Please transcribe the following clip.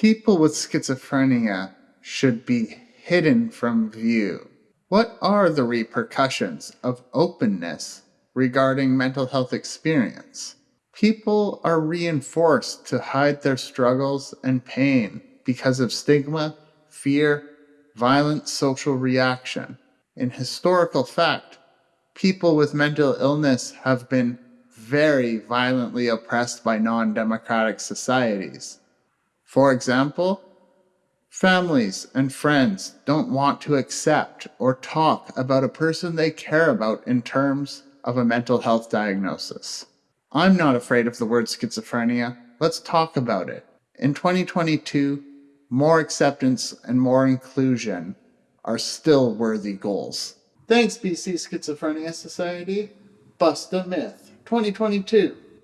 People with schizophrenia should be hidden from view. What are the repercussions of openness regarding mental health experience? People are reinforced to hide their struggles and pain because of stigma, fear, violent social reaction. In historical fact, people with mental illness have been very violently oppressed by non democratic societies. For example, families and friends don't want to accept or talk about a person they care about in terms of a mental health diagnosis. I'm not afraid of the word schizophrenia. Let's talk about it. In 2022, more acceptance and more inclusion are still worthy goals. Thanks, BC Schizophrenia Society. Bust a Myth 2022.